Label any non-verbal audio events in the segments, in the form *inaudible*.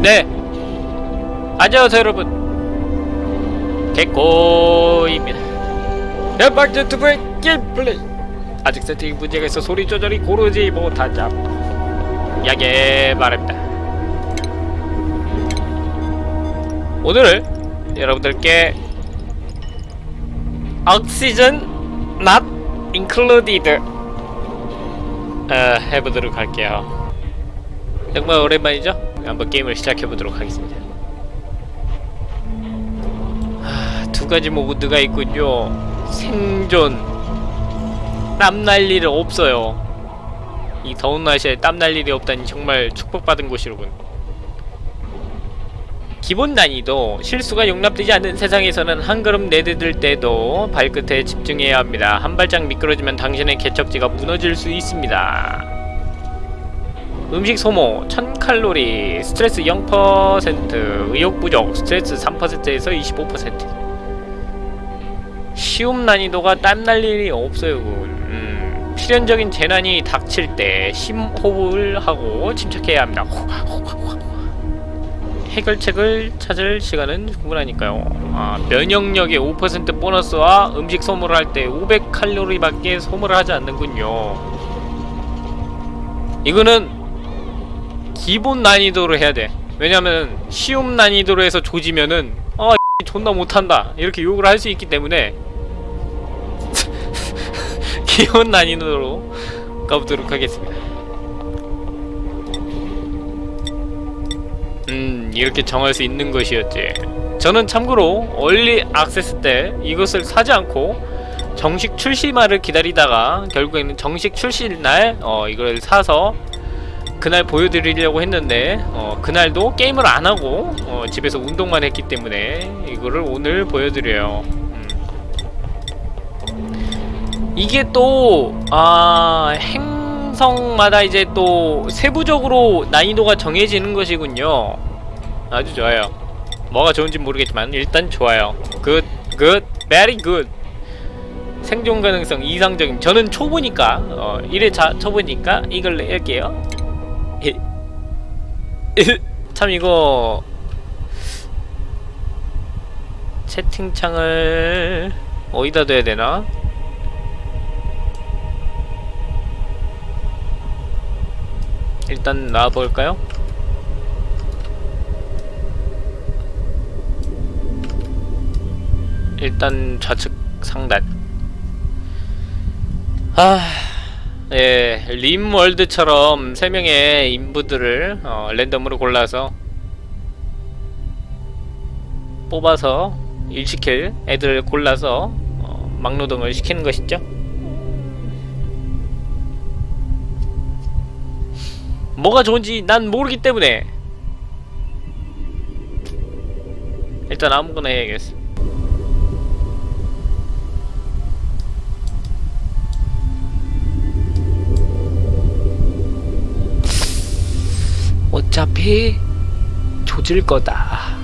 네. 안녕하세요 여러분. 개꼬입니다. 연방전 투브의 게임플레이. 아직 세팅 문제가 있어 소리 조절이 고르지 못하자 야게 말합니다. 오늘은 여러분들께 Oxygen Not Included 어, 해보도록 할게요. 정말 오랜만이죠? 한번 게임을 시작해보도록 하겠습니다. 하, 두 가지 모드가 있군요. 생존. 땀 날 일이 없어요. 이 더운 날씨에 땀 날 일이 없다니 정말 축복받은 곳이로군. 기본 난이도 실수가 용납되지 않는 세상에서는 한 걸음 내디딜 때도 발끝에 집중해야 합니다. 한 발짝 미끄러지면 당신의 개척지가 무너질 수 있습니다. 음식 소모 1000칼로리 스트레스 0% 의욕 부족 스트레스 3%에서 25% 쉬움 난이도가 땀날 일이 없어요 음, 필연적인 재난이 닥칠 때 심호흡을 하고 침착해야 합니다. 해결책을 찾을 시간은 충분하니까요. 아, 면역력의 5% 보너스와 음식 소모를 할 때 500칼로리밖에 소모를 하지 않는군요. 이거는 기본 난이도로 해야 돼. 왜냐면 쉬움 난이도로 해서 조지면은 아 *laughs* 존나 못한다. 이렇게 욕을 할 수 있기 때문에. *laughs* 기본 난이도로 가보도록 하겠습니다. 음 이렇게 정할 수 있는 것이었지. 저는 참고로 얼리 액세스 때 이것을 사지 않고 정식 출시말을 기다리다가 결국에는 정식 출시날 어 이걸 사서 그날 보여드리려고 했는데 어 그날도 게임을 안하고 어 집에서 운동만 했기 때문에 이거를 오늘 보여드려요. 음. 이게 또 아 행성마다 이제 또 세부적으로 난이도가 정해지는 것이군요. 아주 좋아요. 뭐가 좋은지 모르겠지만 일단 좋아요. good, good, very good. 생존 가능성 이상적인 저는 초보니까 어 1회 자, 초보니까 이걸 낼게요 참 이거 채팅창을 어디다 둬야 되나? 일단 나와볼까요? 일단 좌측 상단 아... 예, 림월드처럼 3명의 인부들을 어, 랜덤으로 골라서 뽑아서 일시킬 애들 골라서 어, 막노동을 시키는 것이죠. 뭐가 좋은지 난 모르기 때문에 일단 아무거나 해야겠어 어차피 조질 거다.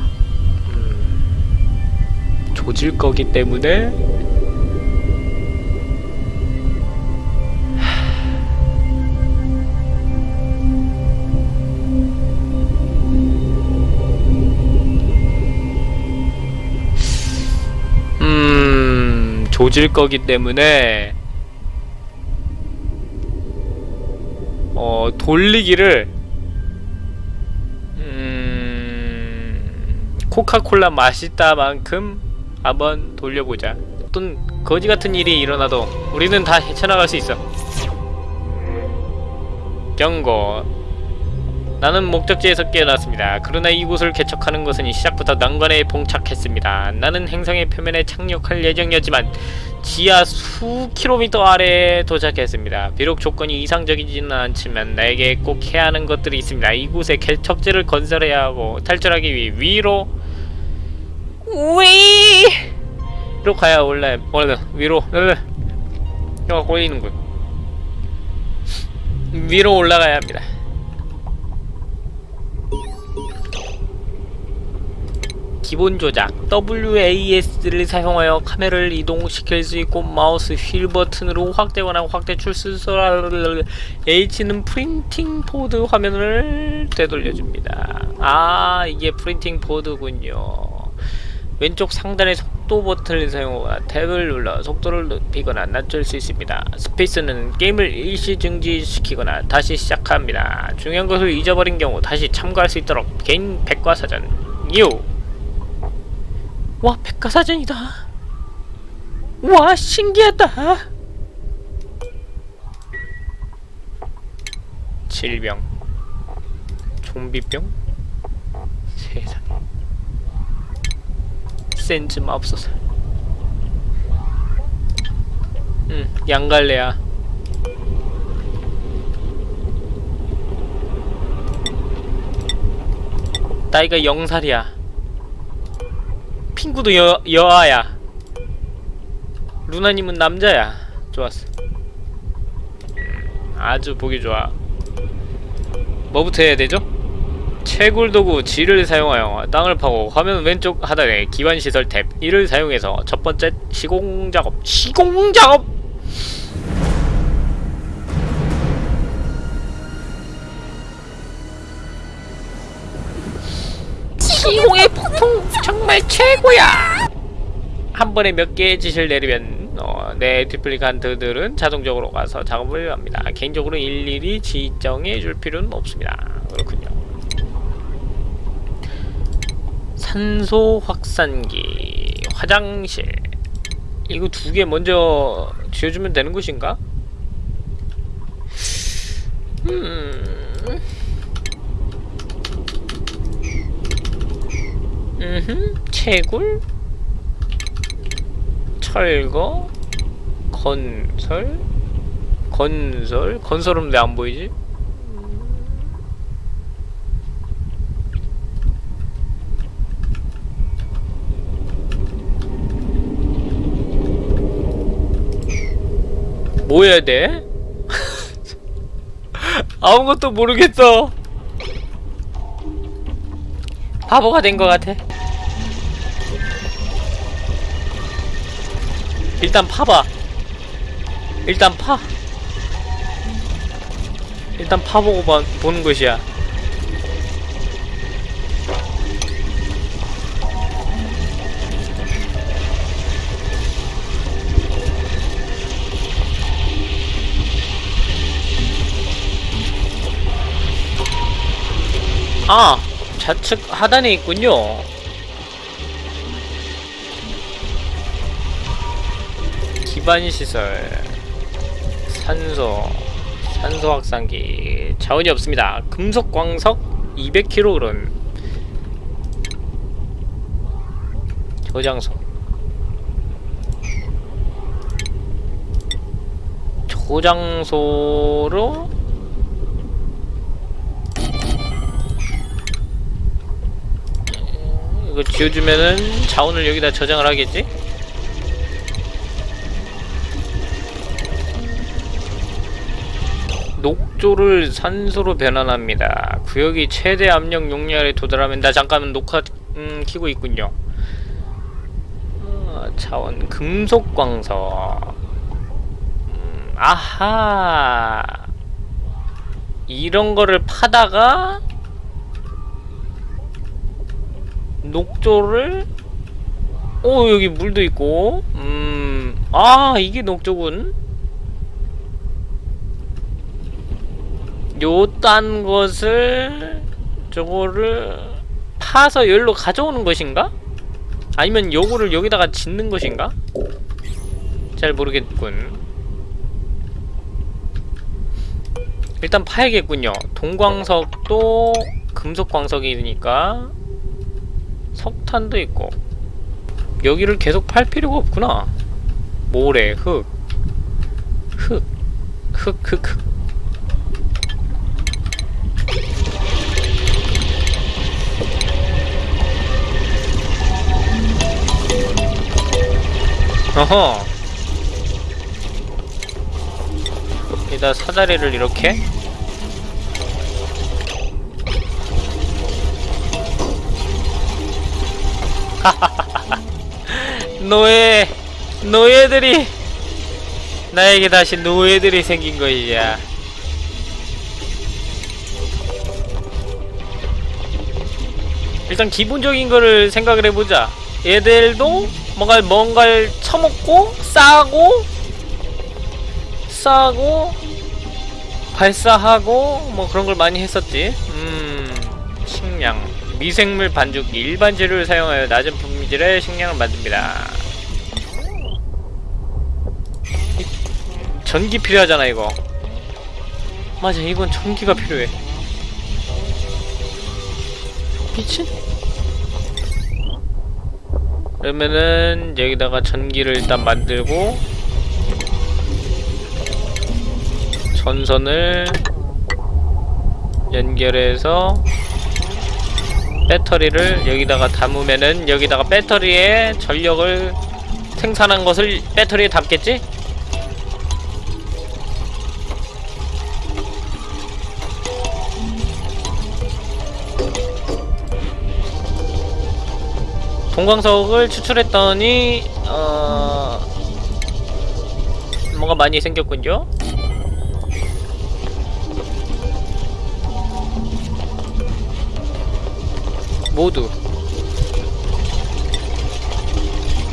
음, 조질 거기 때문에 음, 조질 거기 때문에 어, 돌리기를 코카콜라 맛있다만큼 한번 돌려보자 어떤 거지같은 일이 일어나도 우리는 다 헤쳐나갈 수 있어 경고 나는 목적지에서 깨어났습니다. 그러나 이곳을 개척하는 것은 시작부터 난관에 봉착했습니다. 나는 행성의 표면에 착륙할 예정이었지만 지하 수 킬로미터 아래에 도착했습니다. 비록 조건이 이상적이지는 않지만 나에게 꼭 해야 하는 것들이 있습니다. 이곳에 개척지를 건설해야 하고 탈출하기 위해 위로 위! 로 가야 올라 원래 위로 혀가 꼬이는군 위로 올라가야 합니다. 기본 조작 WASD를 사용하여 카메라를 이동시킬 수 있고 마우스 휠 버튼으로 확대하거나 확대 축소 H는 printing pod 화면을 되돌려줍니다. 아 이게 printing pod군요 왼쪽 상단의 속도 버튼을 사용하거나 탭을 눌러 속도를 높이거나 낮출 수 있습니다. 스페이스는 게임을 일시 중지시키거나 다시 시작합니다. 중요한 것을 잊어버린 경우 다시 참고할 수 있도록 개인 백과사전. 유! 와 백과사전이다. 와 신기하다. 질병. 좀비병? 세상에 센즈 맙소사 응 양갈래야. 나이가 영살이야. 핑구도 여, 여아야. 루나님은 남자야. 좋았어. 음, 아주 보기 좋아. 뭐부터 해야 되죠? 채굴 도구 G를 사용하여 땅을 파고 화면 왼쪽 하단에 기반 시설 탭 이를 사용해서 첫 번째 시공 작업 시공 작업! 시공의 폭풍 정말 최고야! 한 번에 몇 개의 지시를 내리면 어, 내 디플리칸트들은 자동적으로 가서 작업을 합니다. 개인적으로 일일이 지정해 줄 필요는 없습니다. 그렇군요 산소 확산기 화장실. 이거 두 개 먼저 지어주면 되는 것인가? 음... 음흠. 채굴. 철거. 건설. 건설. 건설은 왜 안 보이지? 뭐 해야 돼? *laughs* 아무것도 모르겠어. 바보가 된 것 같아. 일단 파봐. 일단 파. 일단 파보고 봐, 보는 것이야. 아! 좌측 하단에 있군요. 기반 시설, 산소, 산소 확산기, 자원이 없습니다. 금속 광석 200kg. 저장소. 저장소로 이거 지어주면은 자원을 여기다 저장을 하겠지? 녹조를 산소로 변환합니다. 구역이 최대 압력 용량에 도달하면 나 잠깐만 녹화 음, 키고 있군요. 어, 자원 금속 광석. 음, 아하. 이런 거를 파다가 녹조를? 오 여기 물도 있고. 음 아 이게 녹조군. 요딴 것을 저거를 파서 열로 가져오는 것인가? 아니면 요거를 여기다가 짓는 것인가? 잘 모르겠군. 일단 파야겠군요. 동광석도 금속광석이니까 석탄도 있고. 여기를 계속 팔 필요가 없구나. 모래, 흙. 흙, 흙, 흙, 흙. 어허. 여기다 사다리를 이렇게 *laughs* 노예 노예들이 나에게 다시 노예들이 생긴 것이야 일단 기본적인 거를 생각을 해보자. 얘들도 뭔가 뭔가를 처먹고 싸고 싸고 발사하고 뭐 그런 걸 많이 했었지. 음 식량 미생물 반죽기 일반 재료를 사용하여 낮은 분미질의 식량을 만듭니다. 이- 전기 필요하잖아 이거. 맞아 이건 전기가 필요해. 미친 그러면은 여기다가 전기를 일단 만들고 전선을 연결해서 배터리를 여기다가 담으면은 여기다가 배터리에 전력을 생산한 것을 배터리에 담겠지? 동광석을 추출했더니 어... 뭔가 많이 생겼군요. 모두.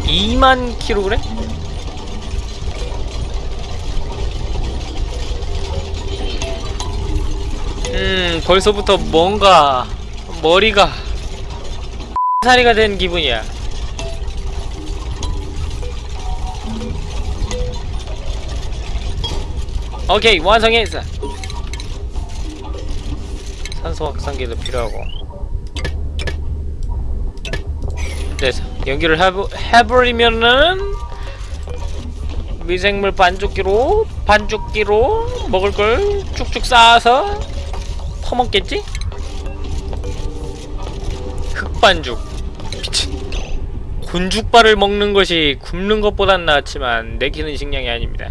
2만 킬로그램? 음 벌써부터 뭔가 머리가 *laughs* 살이가 된 기분이야. 오케이 완성했어. 산소 확산기도 필요하고 됐어 연기를 해버, 해버리면은 미생물 반죽기로 반죽기로 먹을 걸 쭉쭉 쌓아서 퍼먹겠지? 흑반죽. 미친. 곤죽발을 먹는 것이 굶는 것보단 낫지만 내키는 식량이 아닙니다.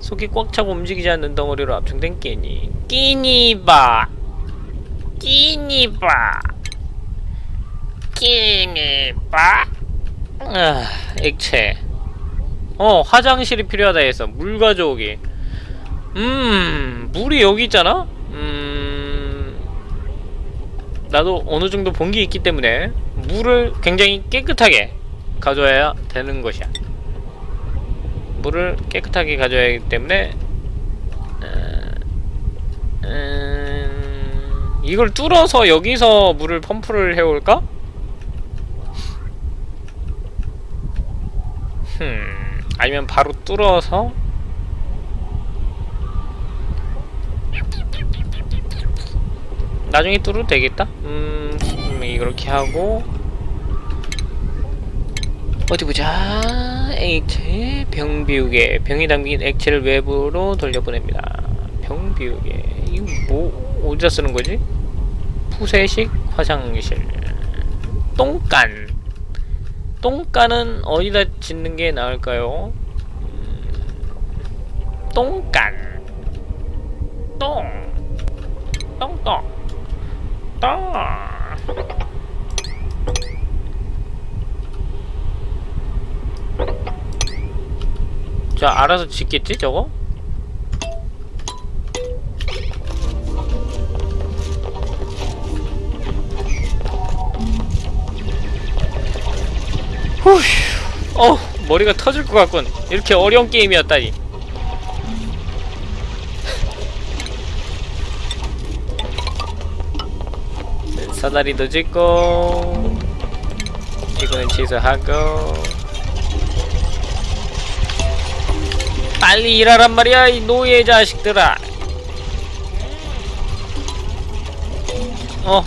속이 꽉 차고 움직이지 않는 덩어리로 압축된 끼니. 끼니바. 끼니바 끼니바 아, 액체. 어 화장실이 필요하다 해서 물 가져오기 음 물이 여기 있잖아? 음 나도 어느 정도 본 게 있기 때문에 물을 굉장히 깨끗하게 가져야 되는 것이야. 물을 깨끗하게 가져야 하기 때문에 어, 음, 이걸 뚫어서 여기서 물을 펌프를 해올까? 흠, 아니면 바로 뚫어서 나중에 뚫어도 되겠다? 음, 음, 이렇게 하고. 어디 보자. 액체 병 비우개. 병이 담긴 액체를 외부로 돌려보냅니다. 병 비우개. 이거 뭐 어디다 쓰는 거지? 푸세식 화장실. 똥간 똥간은 어디다 짓는 게 나을까요? 음, 똥간 똥 똥똥 똥 자 알아서 짓겠지 저거? 어 머리가 터질 것 같군. 이렇게 어려운 게임이었다니. 사다리도 짓고 이거는 취소하고. 빨리 일하란 말이야 이 노예 자식들아. 어.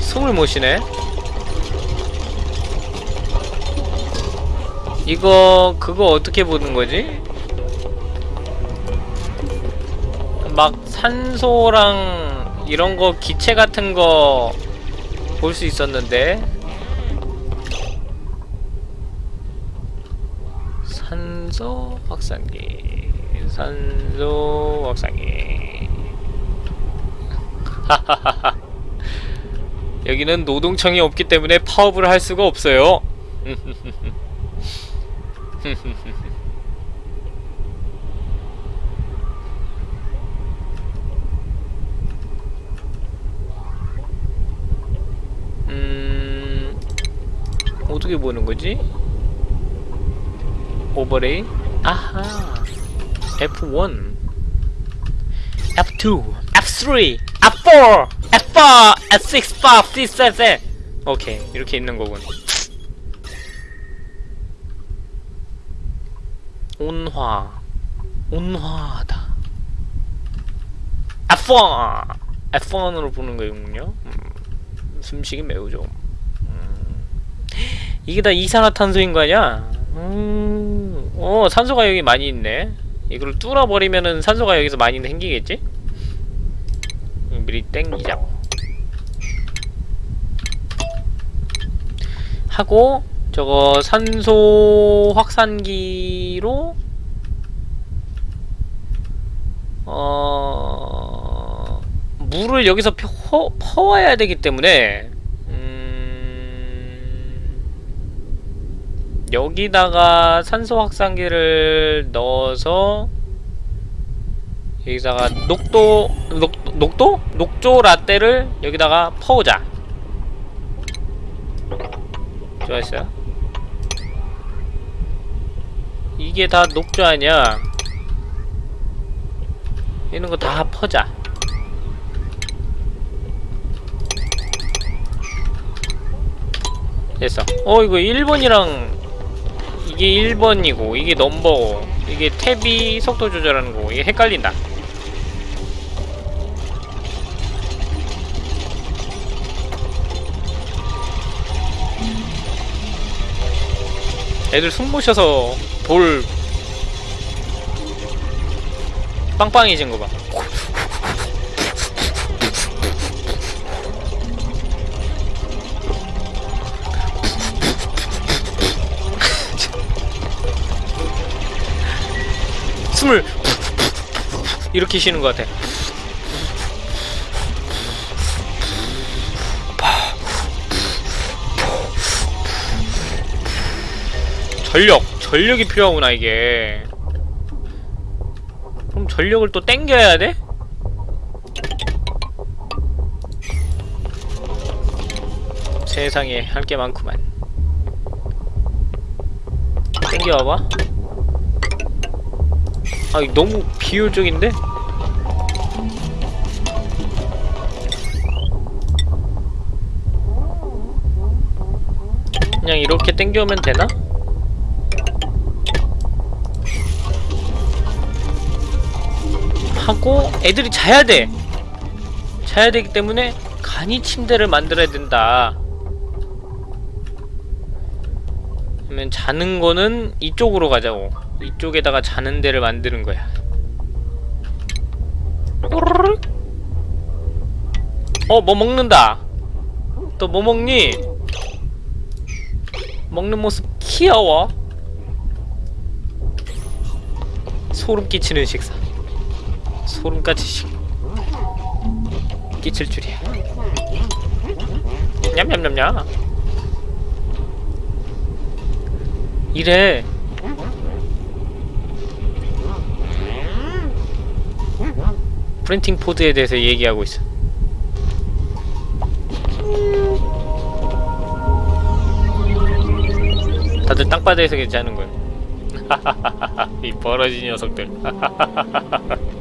숨을 못 쉬네 이거 그거 어떻게 보는 거지? 막 산소랑 이런 거 기체 같은 거 볼 수 있었는데. 산소 확산기 산소 확산기. 여기는 노동청이 없기 때문에 파업을 할 수가 없어요 *laughs* *laughs* 음... 어떻게 보는 거지? 오버레이? 아하 F1 F2 F3 F4 F5 F6 5 6 7 오케이 이렇게 있는 거군 온화, 온화하다. F1, F1으로 보는 거군요. 음, 숨쉬기 매우 좀. 음, 이게 다 이산화탄소인 거 아니야? 음, 어 산소가 여기 많이 있네. 이걸 뚫어버리면은 산소가 여기서 많이 생기겠지? 음, 미리 땡기자고. 하고 저거 산소 확산기로 어 물을 여기서 퍼, 퍼와야 되기 때문에 음, 여기다가 산소 확산기를 넣어서 여기다가 녹도 녹, 녹도? 녹조 라떼를 여기다가 퍼오자 좋았어요 이게 다 녹조 아니야. 이런 거 다 퍼자. 됐어. 어 이거 1번이랑 이게 1번이고 이게 넘버고 이게 탭이 속도 조절하는 거고 이게 헷갈린다. 애들 숨 모셔서 볼 빵빵해진 거 봐. 숨을 이렇게 쉬는 것 같아. 전력, 전력이 필요하구나 이게. 그럼 전력을 또 땡겨야 돼? 세상에 할 게 많구만. 땡겨와봐. 아, 이거 너무 비효율적인데? 그냥 이렇게 땡겨오면 되나? 하고 애들이 자야 돼. 자야 되기 때문에 간이 침대를 만들어야 된다. 그러면 자는 거는 이쪽으로 가자고. 이쪽에다가 자는 데를 만드는 거야. 어, 뭐 먹는다. 또 뭐 먹니? 먹는 모습 귀여워. 소름 끼치는 식사. 소름까지 식 끼칠 줄이야. 냠냠냠냠. 이래. 프린팅 포드에 대해서 얘기하고 있어. 다들 땅바닥에서 괜찮은 거야. *laughs* 이 벌어진 녀석들. *laughs*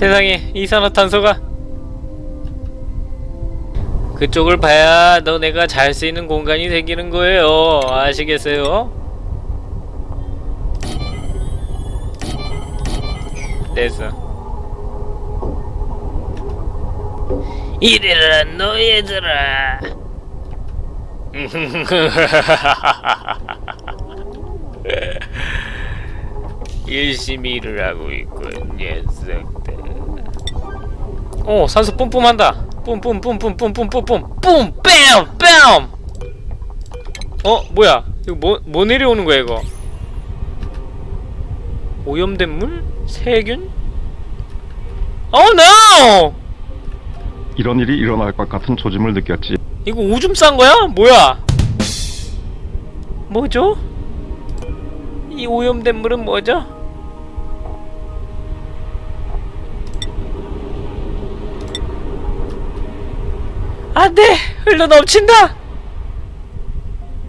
세상에 이산화탄소가. 그쪽을 봐야 너네가 잘수 있는 공간이 생기는 거예요. 아시겠어요? 됐어. 이래라 너희들아. *laughs* 열심히 일을 하고 있군 녀석들 어 산소 뿜뿜한다 뿜뿜뿜뿜뿜뿜뿜뿜 뿜! 뺨! 뺨! 어 뭐야 이거 뭐, 뭐 내려오는 거야 이거 오염된 물? 세균? 어 노! 이런 일이 일어날 것 같은 조짐을 느꼈지. 이거 오줌 싼 거야? 뭐야? 뭐죠? 이 오염된 물은 뭐죠? 안돼! 흘러 넘친다!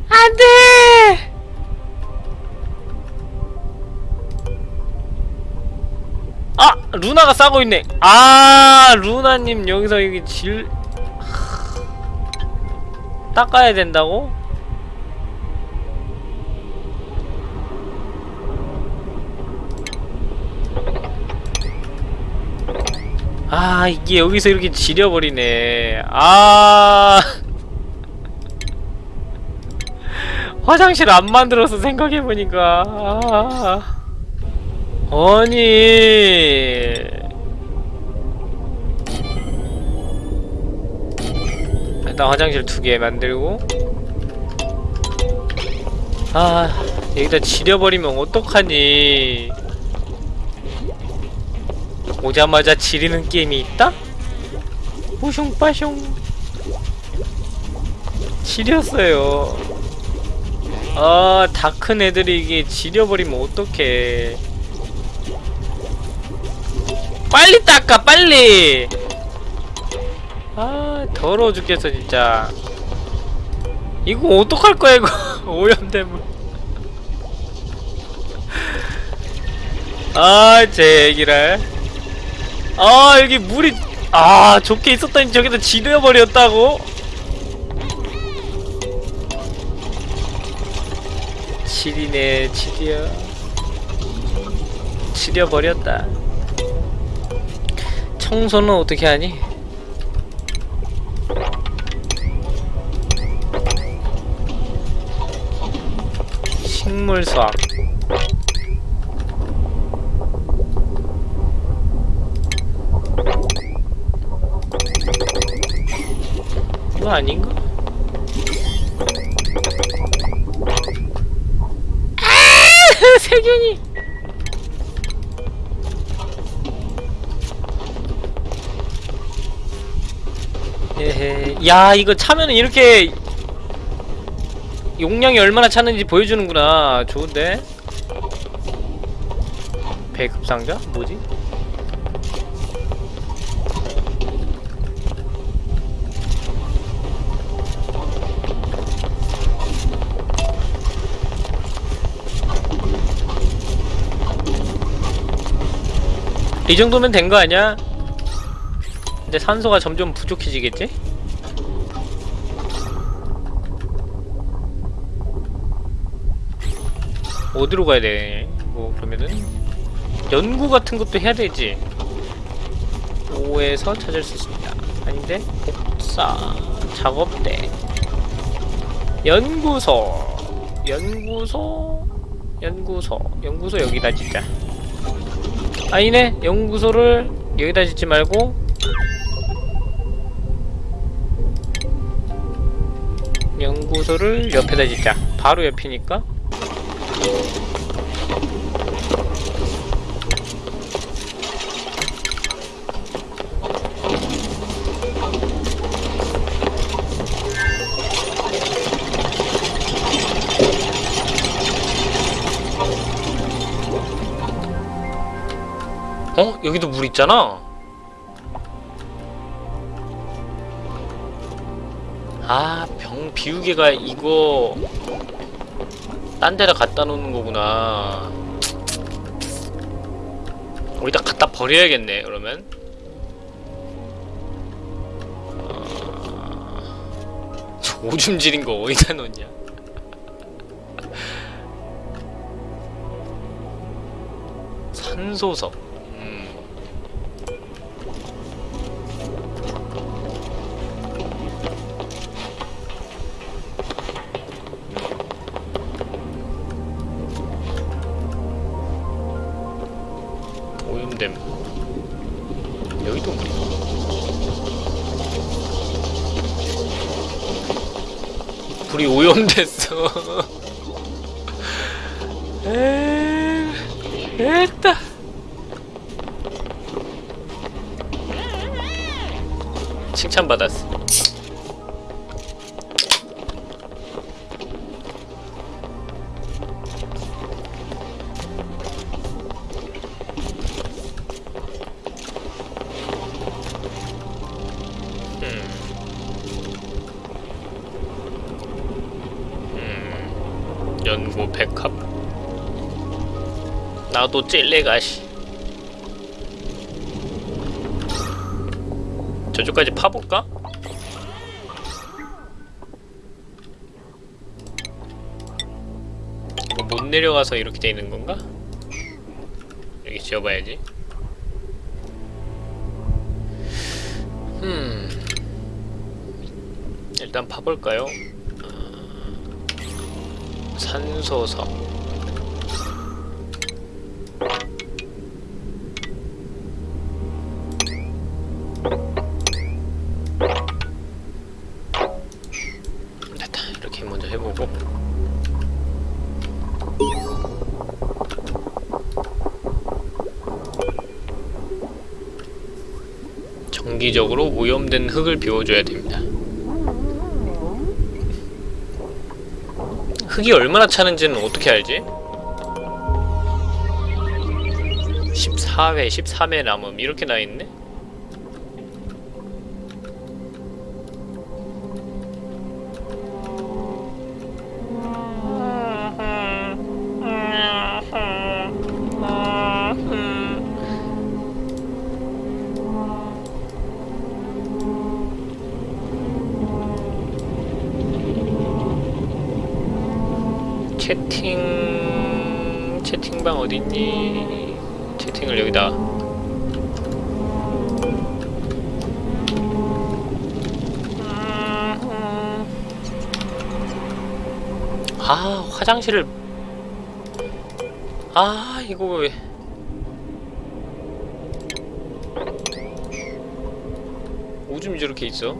안돼! 아! 루나가 싸고 있네! 아! 루나님 여기서 여기 질... 닦아야 된다고? 아 이게 여기서 이렇게 지려버리네. 아. *laughs* 화장실 안 만들어서 생각해보니까. 아. 아니. 일단 화장실 두 개 만들고. 아 여기다 지려버리면 어떡하니 오자마자 지리는 게임이 있다? 뿌숑빠숑 지렸어요. 아 다 큰 애들이 이게 지려버리면 어떡해. 빨리 닦아 빨리! 아 더러워 죽겠어 진짜. 이거 어떡할 거야 이거? *laughs* 오염된 물 아, 제 얘기를. 아, 여기 물이, 아, 좋게 있었더니 저기다 지려버렸다고? 지리네, 지려. 지려버렸다. 청소는 어떻게 하니? 식물 수확. 이거 아닌가? 아! *laughs* 세균이 에헤 야 이거 차면은 이렇게 용량이 얼마나 차는지 보여주는구나 좋은데 배급 상자? 뭐지? 이 정도면 된 거 아니야? 근데 산소가 점점 부족해지겠지? 어디로 가야 돼? 뭐 그러면은 연구 같은 것도 해야 되지. 5에서 찾을 수 있습니다. 아닌데 복사 작업대 연구소 연구소 연구소 연구소 여기다 진짜. 아니네. 연구소를 여기다 짓지 말고. 연구소를 옆에다 짓자. 바로 옆이니까 어? 여기도 물 있잖아? 아, 병 비우개가 이거 딴 데다 갖다 놓는 거구나. 어디다 갖다 버려야겠네, 그러면. 아, 저 오줌 지린 거 어디다 놓냐? 산소석. 불이 오염됐어. *laughs* 에 됐다 칭찬받았어 나도 찔레가 씨 저쪽까지 파볼까? 이거 못 내려가서 이렇게 돼 있는 건가? 여기 지어봐야지 음 일단 파볼까요? 어, 산소석 정기적으로 오염된 흙을 비워줘야 됩니다 흙이 얼마나 차는지는 어떻게 알지? 14회, 13회 남음 이렇게 나있네? 채팅 채팅방 어딨니? 채팅을 여기다 아 화장실을 아 이거 왜 오줌이 저렇게 있어?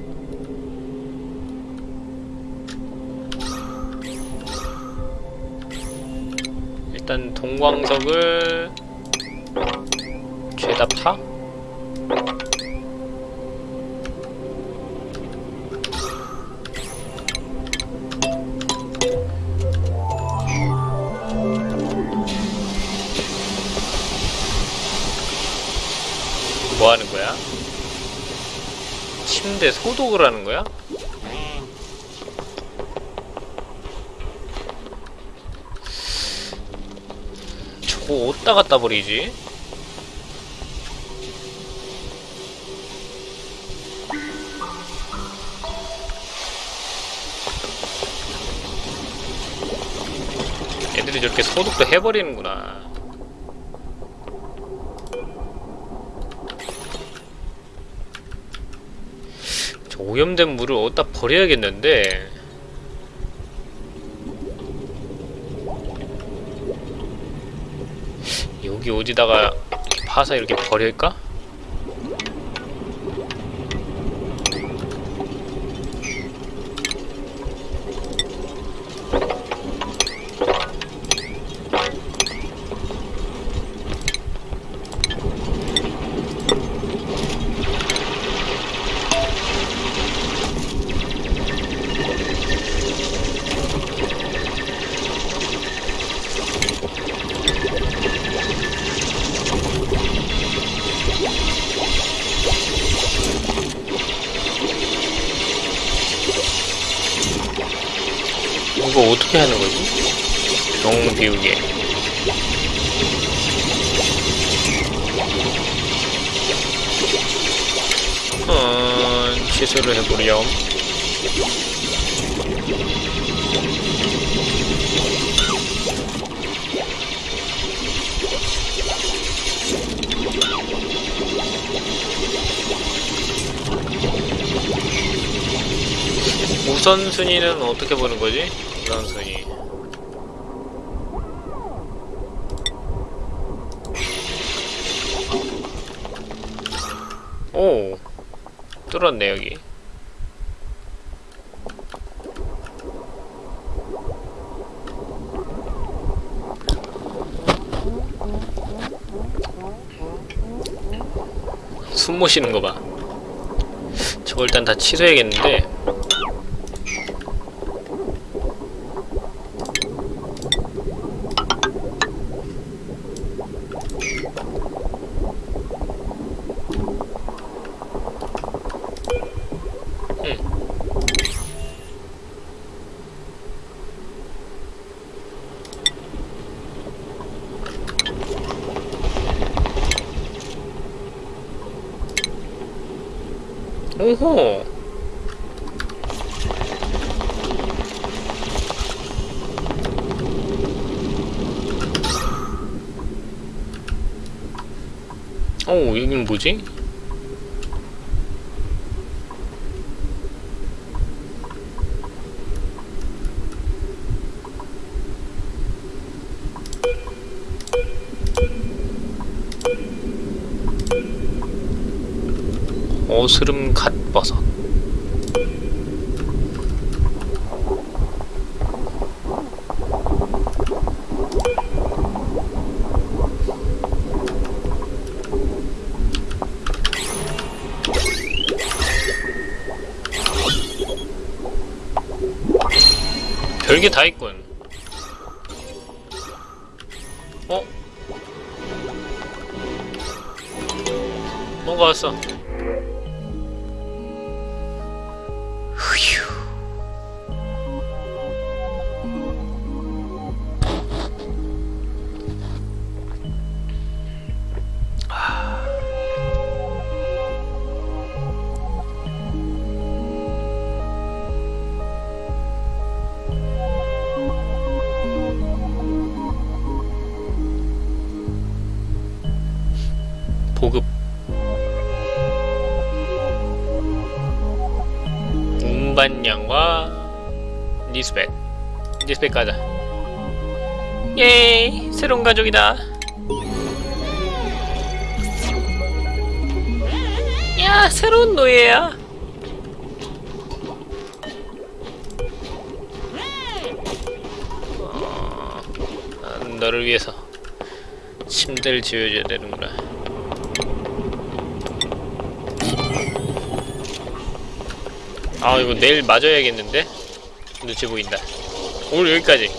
일단 동광석을 죄다 파? 뭐 하는 거야? 침대 소독을 하는 거야? 저거 어디다 갖다 버리지? 애들이 저렇게 소독도 해버리는구나 저 오염된 물을 어디다 버려야겠는데 여기 어디다가 파서 이렇게 버릴까? 이거 어떻게 하는 거지? 용 비우개 어, 취소를 해보렴 우선순위는 어떻게 보는 거지? 우선순위 오 뚫었네 여기. 숨 모시는 거봐. 저거 일단 다 취소해야겠는데 뭐지? 어스름 갓버섯 별게 다 있군 운반량과 니스벳 니스벳 가자. 예이 새로운 가족이다. 야 새로운 노예야. 어, 난 너를 위해서 침대를 지어줘야 되는구나 아 이거 내일 맞아야겠는데? 눈치 보인다 오늘 여기까지